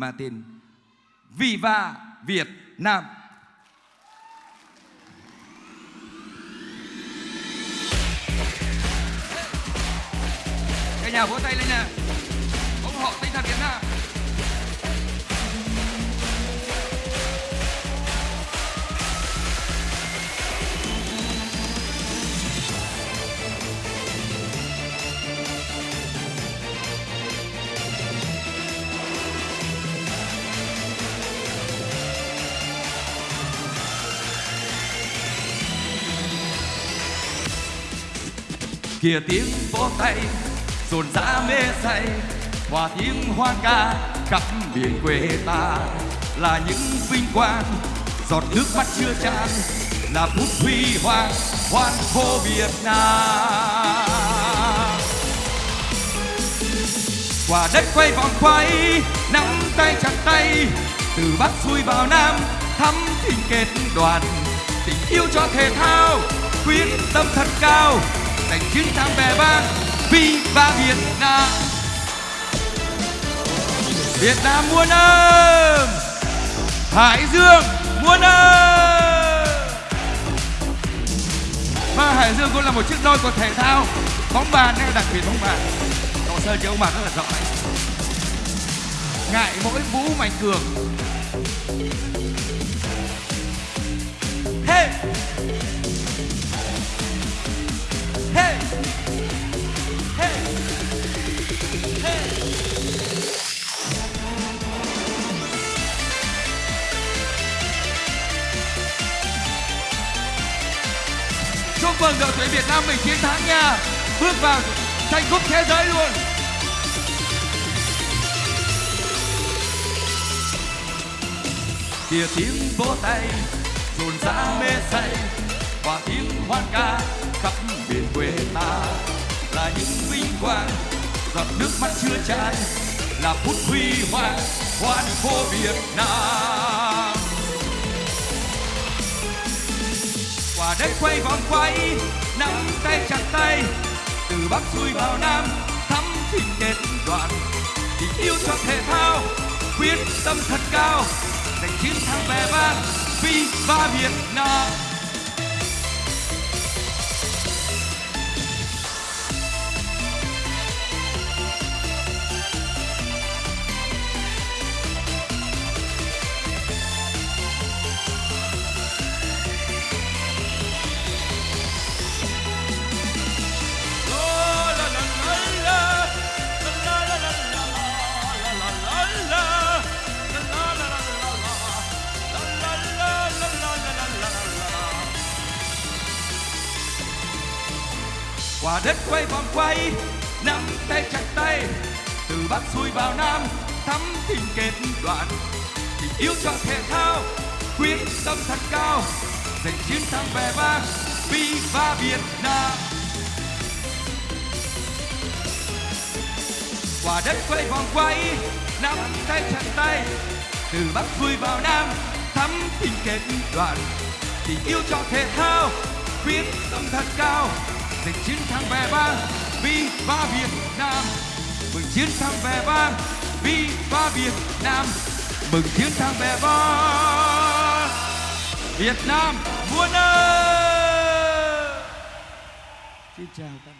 mang tên Viva Việt Nam. Cả nhà vỗ tay lên nè. ủng hộ tinh thần Việt Nam. Kia tiếng vỗ tay, rộn rã mê say. Hòa tiếng hoan ca khắp miền quê ta là những vinh quang. Giọt nước mắt chưa tràn là phút huy hoàng hoan hô Việt Nam. Quả đất quay vòng quay, nắm tay chặt tay, từ bắc xuôi vào nam thắm tình kết đoàn. Tình yêu cho thể thao, quyết tâm thật cao giành chiến thắng về vang Viva Việt Nam. Việt Nam muôn ơn Hải Dương muôn ơn Và vâng, Hải Dương cũng là một chiếc đôi của thể thao bóng bàn hay đặc biệt bóng bàn. Hồ sơ chơi bóng bàn rất là giỏi Ngại mỗi Vũ Mạnh Cường. Hey! Chúc mừng đội tuyển Việt Nam mình chiến thắng nha. Bước vào tranh cúp thế giới luôn. Kìa tiếng vỗ tay, rộn rã mê say. Và tiếng hoan ca khắp miền quê ta. Là những vinh quang giọt nước mắt chưa tràn là phút huy hoàng hoan phố Việt Nam. Quả đất quay vòng quay, nắm tay chặt tay, từ bắc xuôi vào nam, thắm tình kết đoạn tình yêu cho thể thao, quyết tâm thật cao, giành chiến thắng vẻ vang, vì ba Việt Nam. Quả đất quay vòng quay, nắm tay chặt tay. Từ bắc xuôi vào nam, thắm tình kết đoàn tình yêu cho thể thao, quyết tâm thật cao. Giành chiến thắng vẻ vang, Viva Việt Nam. Quả đất quay vòng quay, nắm tay chặt tay. Từ bắc xuôi vào nam, thắm tình kết đoàn tình yêu cho thể thao, quyết tâm thật cao giành chiến thắng vẻ vang ba Việt Nam. Mừng chiến thắng vẻ vang ba Việt Nam. Mừng chiến thắng vẻ vang. Việt Nam muôn ơi xin chào các biệt